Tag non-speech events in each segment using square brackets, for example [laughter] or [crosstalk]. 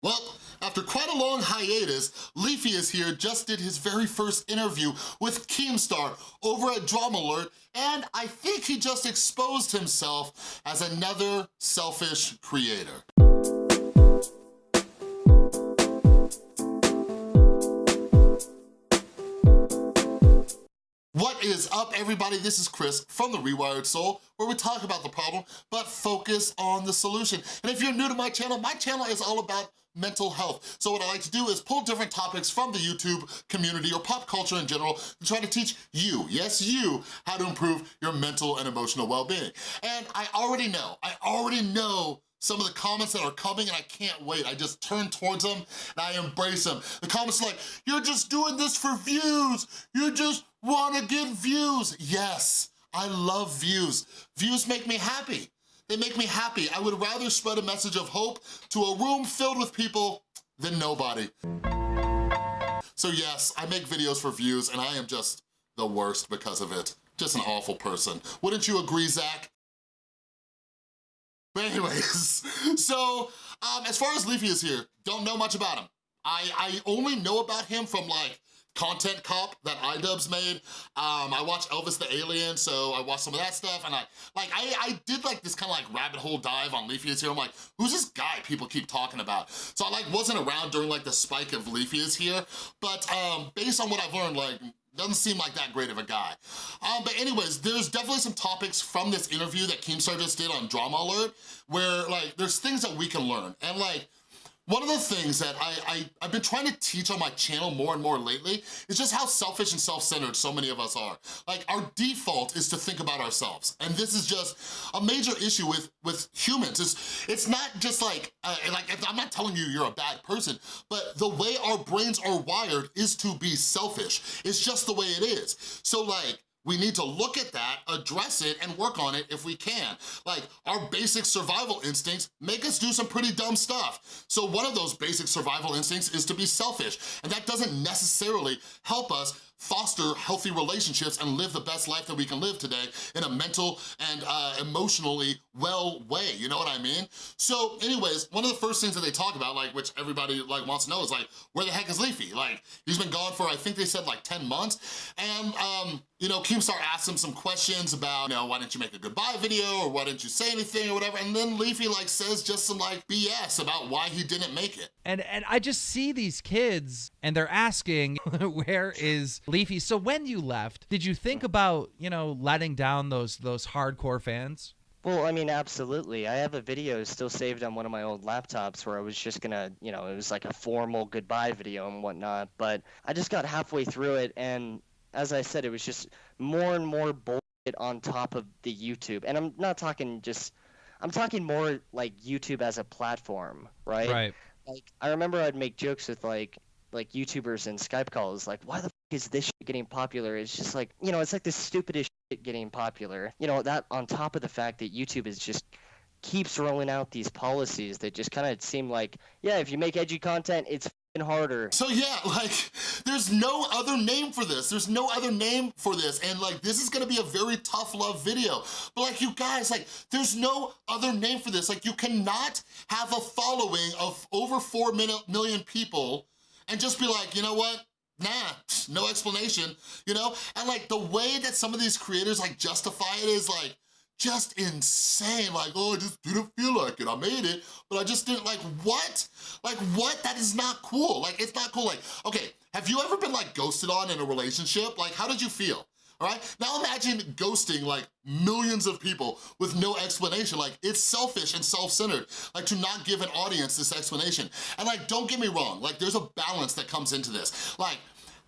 Well, after quite a long hiatus, Leafy is here, just did his very first interview with Keemstar over at Drama Alert, and I think he just exposed himself as another selfish creator. What is up, everybody? This is Chris from The Rewired Soul, where we talk about the problem, but focus on the solution. And if you're new to my channel, my channel is all about mental health. So what I like to do is pull different topics from the YouTube community or pop culture in general to try to teach you, yes you, how to improve your mental and emotional well-being. And I already know, I already know some of the comments that are coming and I can't wait. I just turn towards them and I embrace them. The comments are like, you're just doing this for views. You just wanna get views. Yes, I love views. Views make me happy. They make me happy. I would rather spread a message of hope to a room filled with people than nobody. So yes, I make videos for views and I am just the worst because of it. Just an awful person. Wouldn't you agree, Zach? But anyways, [laughs] so um, as far as Leafy is here, don't know much about him. I, I only know about him from like Content Cop that iDubbbz made. Um, I watched Elvis the Alien, so I watched some of that stuff, and I like I, I did like this kind of like rabbit hole dive on Leafy is here. I'm like, who's this guy people keep talking about? So I like wasn't around during like the spike of Leafy is here, but um, based on what I've learned, like doesn't seem like that great of a guy. Um, but anyways, there's definitely some topics from this interview that Keemstar just did on Drama Alert where like there's things that we can learn. And like one of the things that I, I, I've been trying to teach on my channel more and more lately is just how selfish and self-centered so many of us are. Like our default is to think about ourselves. And this is just a major issue with, with humans. It's, it's not just like, uh, like I'm not telling you you're a bad person, but the way our brains are wired is to be selfish. It's just the way it is. So like, we need to look at that, address it, and work on it if we can. Like, our basic survival instincts make us do some pretty dumb stuff. So one of those basic survival instincts is to be selfish, and that doesn't necessarily help us foster healthy relationships and live the best life that we can live today in a mental and uh, emotionally well way, you know what I mean? So anyways, one of the first things that they talk about, like which everybody like wants to know is like, where the heck is Leafy? Like, he's been gone for, I think they said like 10 months, and um, you know, Keemstar asked him some questions about, you know, why didn't you make a goodbye video or why didn't you say anything or whatever, and then Leafy like says just some like BS about why he didn't make it. And and I just see these kids and they're asking, [laughs] where is Leafy? So when you left, did you think about, you know, letting down those those hardcore fans? Well, I mean, absolutely. I have a video still saved on one of my old laptops where I was just gonna, you know, it was like a formal goodbye video and whatnot. But I just got halfway through it, and as I said, it was just more and more bullshit on top of the YouTube. And I'm not talking just, I'm talking more like YouTube as a platform, right? Right. Like I remember I'd make jokes with like like YouTubers and Skype calls, like why the is this getting popular? It's just like you know, it's like the stupidest shit getting popular. You know that on top of the fact that YouTube is just keeps rolling out these policies that just kind of seem like, yeah, if you make edgy content, it's harder. So yeah, [laughs] like, there's no other name for this. There's no other name for this. And like, this is gonna be a very tough love video. But like, you guys, like, there's no other name for this. Like, you cannot have a following of over 4 million people and just be like, you know what? Nah, [laughs] no explanation, you know? And like, the way that some of these creators like justify it is like, just insane. Like, oh, I just didn't feel like it. I made it, but I just didn't, like, what? Like, what? That is not cool. Like, it's not cool. Like, okay, have you ever been, like, ghosted on in a relationship? Like, how did you feel? All right, now imagine ghosting like millions of people with no explanation. Like, it's selfish and self-centered, like to not give an audience this explanation. And like, don't get me wrong, like there's a balance that comes into this. Like,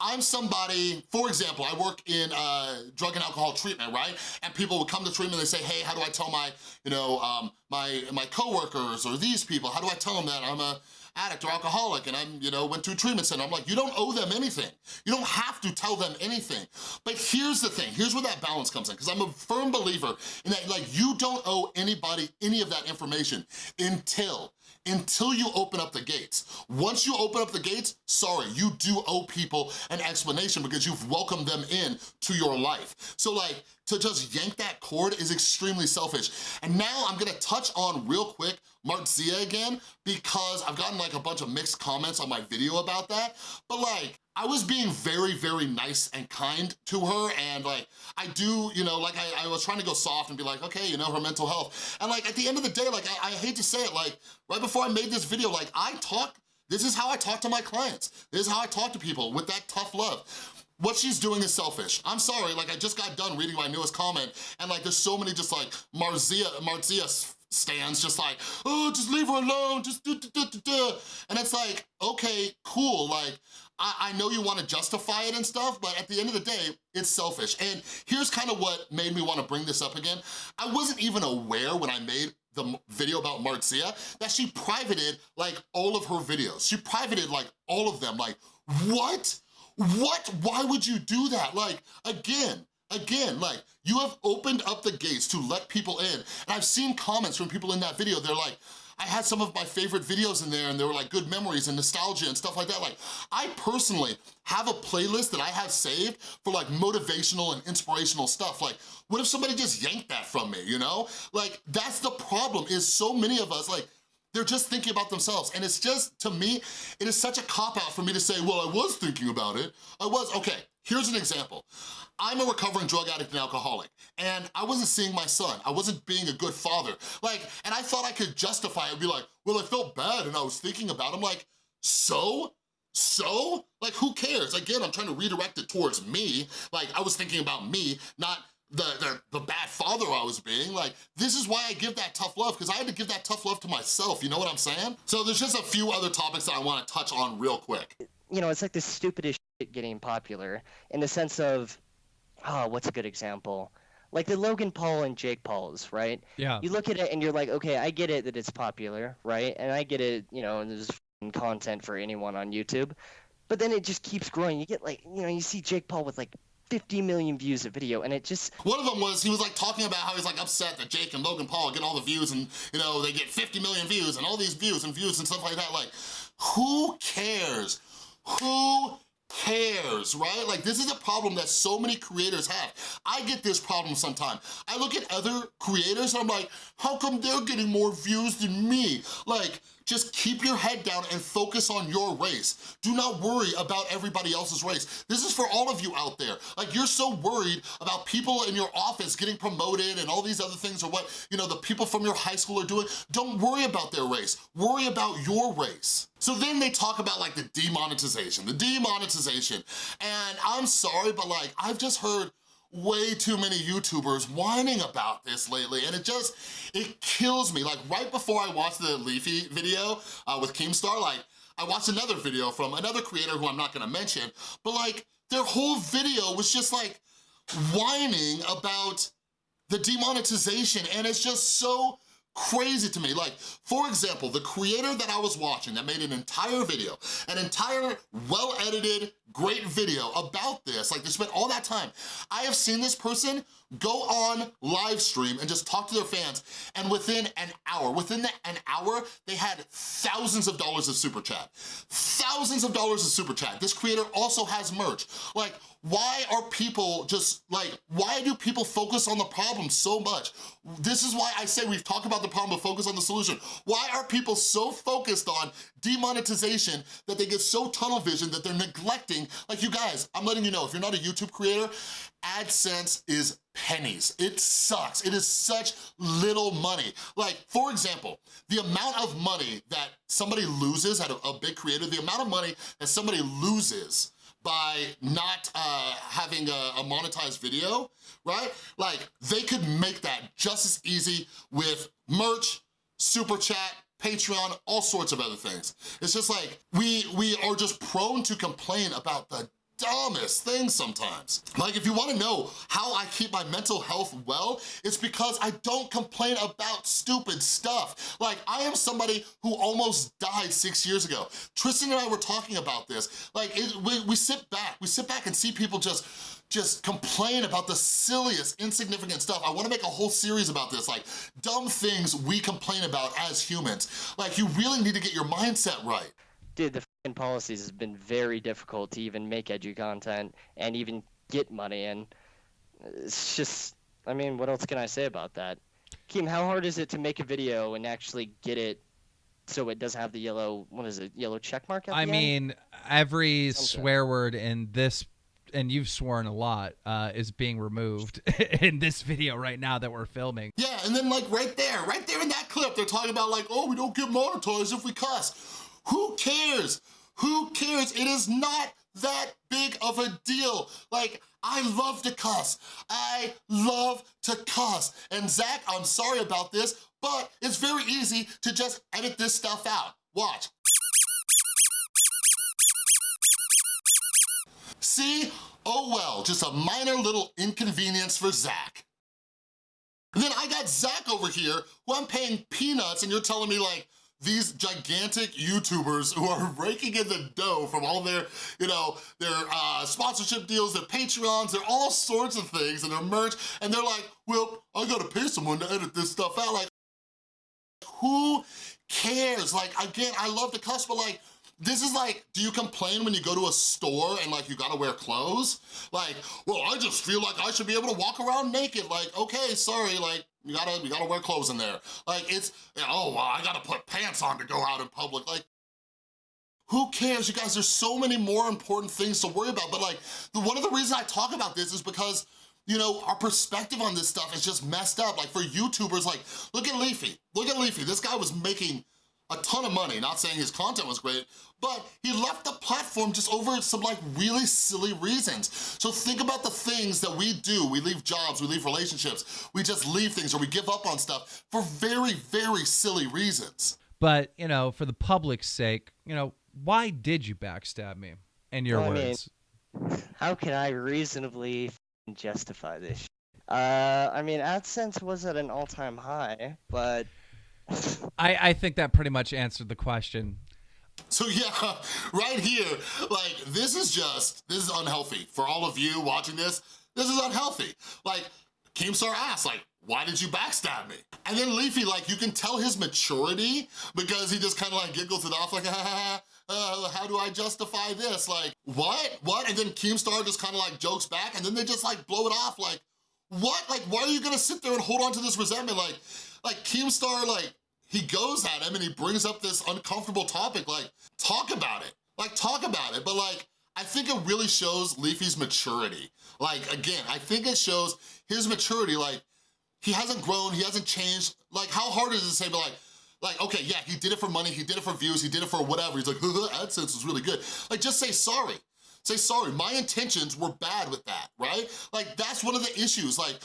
I'm somebody, for example, I work in uh, drug and alcohol treatment, right? And people would come to treatment and they say, hey, how do I tell my, you know, um, my, my coworkers or these people, how do I tell them that I'm a addict or alcoholic and I'm, you know, went to treatment center. I'm like, you don't owe them anything. You don't have to tell them anything. But here's the thing, here's where that balance comes in, because I'm a firm believer in that, like, you don't owe anybody any of that information until until you open up the gates. once you open up the gates, sorry, you do owe people an explanation because you've welcomed them in to your life. So like, to just yank that cord is extremely selfish. And now I'm gonna touch on real quick Marzia again because I've gotten like a bunch of mixed comments on my video about that. But like, I was being very, very nice and kind to her and like, I do, you know, like I, I was trying to go soft and be like, okay, you know, her mental health. And like, at the end of the day, like, I, I hate to say it, like, right before I made this video, like, I talk, this is how I talk to my clients. This is how I talk to people with that tough love what she's doing is selfish. I'm sorry, like I just got done reading my newest comment and like there's so many just like Marzia, Marzia stands just like, oh, just leave her alone, just do, do, do, do. And it's like, okay, cool, like, I, I know you wanna justify it and stuff, but at the end of the day, it's selfish. And here's kind of what made me wanna bring this up again. I wasn't even aware when I made the video about Marzia that she privated like all of her videos. She privated like all of them, like, what? What? Why would you do that? Like, again, Again, like, you have opened up the gates to let people in. And I've seen comments from people in that video, they're like, I had some of my favorite videos in there and they were like good memories and nostalgia and stuff like that. Like, I personally have a playlist that I have saved for like motivational and inspirational stuff. Like, what if somebody just yanked that from me, you know? Like, that's the problem is so many of us, like, they're just thinking about themselves. And it's just, to me, it is such a cop-out for me to say, well, I was thinking about it. I was, okay, here's an example. I'm a recovering drug addict and alcoholic, and I wasn't seeing my son. I wasn't being a good father. Like, and I thought I could justify it and be like, well, I felt bad and I was thinking about him. Like, so? So? Like, who cares? Again, I'm trying to redirect it towards me. Like, I was thinking about me, not the, the, the bad father I was being. Like, this is why I give that tough love, because I had to give that tough love to myself, you know what I'm saying? So there's just a few other topics that I wanna touch on real quick. You know, it's like the stupidest shit getting popular in the sense of, oh, what's a good example? Like the Logan Paul and Jake Pauls, right? Yeah. You look at it and you're like, okay, I get it that it's popular, right? And I get it, you know, and there's content for anyone on YouTube. But then it just keeps growing. You get like, you know, you see Jake Paul with like 50 million views a video and it just one of them was he was like talking about how he's like upset that Jake and Logan Paul get all the views and you know they get 50 million views and all these views and views and stuff like that like who cares who cares, right? Like this is a problem that so many creators have. I get this problem sometimes. I look at other creators and I'm like, how come they're getting more views than me? Like, just keep your head down and focus on your race. Do not worry about everybody else's race. This is for all of you out there. Like you're so worried about people in your office getting promoted and all these other things or what, you know, the people from your high school are doing. Don't worry about their race. Worry about your race. So then they talk about like the demonetization, the demonetization. And I'm sorry, but like I've just heard way too many YouTubers whining about this lately and it just, it kills me. Like right before I watched the Leafy video uh, with Keemstar, like I watched another video from another creator who I'm not gonna mention, but like their whole video was just like whining about the demonetization and it's just so crazy to me. Like, for example, the creator that I was watching that made an entire video, an entire well-edited, great video about this, like they spent all that time. I have seen this person go on live stream and just talk to their fans, and within an hour, within the, an hour, they had thousands of dollars of super chat. Thousands of dollars of super chat. This creator also has merch. Like, why are people just like, why do people focus on the problem so much? This is why I say we've talked about the problem but focus on the solution. Why are people so focused on demonetization that they get so tunnel vision that they're neglecting, like you guys, I'm letting you know, if you're not a YouTube creator, AdSense is pennies. It sucks. It is such little money. Like, for example, the amount of money that somebody loses at a, a big creator, the amount of money that somebody loses by not uh, having a, a monetized video, right? Like, they could make that just as easy with merch, super chat, Patreon, all sorts of other things. It's just like, we, we are just prone to complain about the dumbest things sometimes. Like if you wanna know how I keep my mental health well, it's because I don't complain about stupid stuff. Like I am somebody who almost died six years ago. Tristan and I were talking about this. Like it, we, we sit back, we sit back and see people just just complain about the silliest, insignificant stuff. I wanna make a whole series about this, like dumb things we complain about as humans. Like you really need to get your mindset right dude, the policies has been very difficult to even make edgy content and even get money. And it's just, I mean, what else can I say about that? Keem, how hard is it to make a video and actually get it so it does have the yellow, what is it, yellow check mark at I the end? mean, every Something. swear word in this, and you've sworn a lot, uh, is being removed [laughs] in this video right now that we're filming. Yeah, and then like right there, right there in that clip, they're talking about like, oh, we don't get monetized if we cuss. Who cares? Who cares? It is not that big of a deal. Like, I love to cuss. I love to cuss. And Zach, I'm sorry about this, but it's very easy to just edit this stuff out. Watch. See? Oh well, just a minor little inconvenience for Zach. And then I got Zach over here who I'm paying peanuts and you're telling me like, these gigantic YouTubers who are [laughs] raking in the dough from all their, you know, their uh, sponsorship deals, their Patreons, their all sorts of things and their merch, and they're like, well, I gotta pay someone to edit this stuff out. Like, who cares? Like, again, I love the cuss, but like, this is like, do you complain when you go to a store and like you gotta wear clothes? Like, well, I just feel like I should be able to walk around naked. Like, okay, sorry, like, you gotta, you gotta wear clothes in there. Like, it's, oh, well, I gotta put pants on to go out in public. Like, who cares? You guys, there's so many more important things to worry about. But like, the, one of the reasons I talk about this is because you know, our perspective on this stuff is just messed up. Like for YouTubers, like, look at Leafy. Look at Leafy. This guy was making a ton of money, not saying his content was great, but he left the platform just over some like really silly reasons. So think about the things that we do. We leave jobs, we leave relationships, we just leave things or we give up on stuff for very, very silly reasons. But, you know, for the public's sake, you know, why did you backstab me? In your Well, I mean- words. How can I reasonably justify this? Uh, I mean, AdSense was at an all-time high, but I, I think that pretty much answered the question. So yeah, [laughs] right here, like this is just, this is unhealthy. For all of you watching this, this is unhealthy. Like, Keemstar asked, like, why did you backstab me? And then Leafy, like, you can tell his maturity because he just kind of like giggles it off like, [laughs] ha, ha, ha, uh, how do I justify this? Like, what, what? And then Keemstar just kind of like jokes back and then they just like blow it off like, what? Like, why are you gonna sit there and hold on to this resentment? Like, like Keemstar, like, he goes at him and he brings up this uncomfortable topic, like, talk about it. Like, talk about it. But like, I think it really shows Leafy's maturity. Like, again, I think it shows his maturity, like, he hasn't grown, he hasn't changed. Like, how hard is it to say, but like, like, okay, yeah, he did it for money, he did it for views, he did it for whatever. He's like, [laughs] AdSense was really good. Like, just say sorry. Say sorry, my intentions were bad with that, right? Like, that's one of the issues. Like,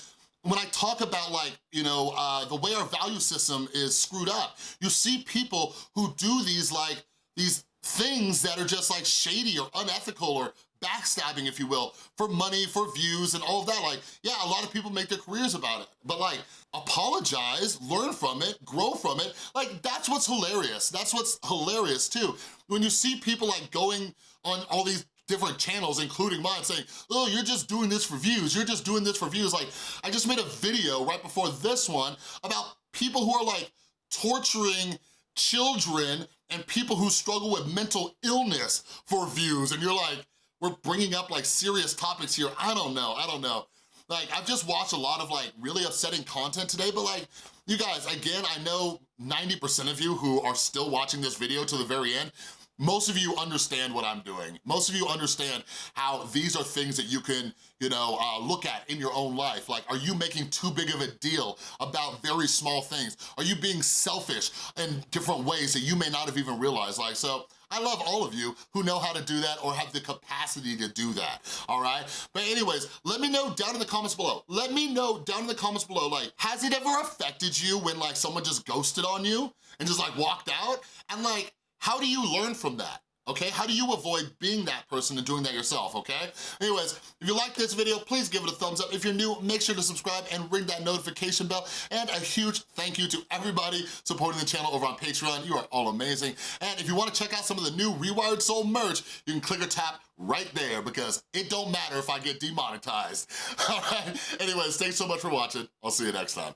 when I talk about like, you know, uh, the way our value system is screwed up, you see people who do these like, these things that are just like shady or unethical or backstabbing, if you will, for money, for views and all of that. Like, yeah, a lot of people make their careers about it, but like, apologize, learn from it, grow from it. Like, that's what's hilarious. That's what's hilarious too. When you see people like going on all these different channels, including mine, saying, oh, you're just doing this for views, you're just doing this for views. Like, I just made a video right before this one about people who are like torturing children and people who struggle with mental illness for views. And you're like, we're bringing up like serious topics here. I don't know, I don't know. Like, I've just watched a lot of like really upsetting content today, but like, you guys, again, I know 90% of you who are still watching this video to the very end, most of you understand what I'm doing. Most of you understand how these are things that you can, you know, uh, look at in your own life. Like, are you making too big of a deal about very small things? Are you being selfish in different ways that you may not have even realized? Like, so I love all of you who know how to do that or have the capacity to do that, all right? But anyways, let me know down in the comments below. Let me know down in the comments below, like, has it ever affected you when like someone just ghosted on you and just like walked out? And like, how do you learn from that? Okay, how do you avoid being that person and doing that yourself, okay? Anyways, if you like this video, please give it a thumbs up. If you're new, make sure to subscribe and ring that notification bell. And a huge thank you to everybody supporting the channel over on Patreon. You are all amazing. And if you wanna check out some of the new Rewired Soul merch, you can click or tap right there because it don't matter if I get demonetized. [laughs] All right, anyways, thanks so much for watching. I'll see you next time.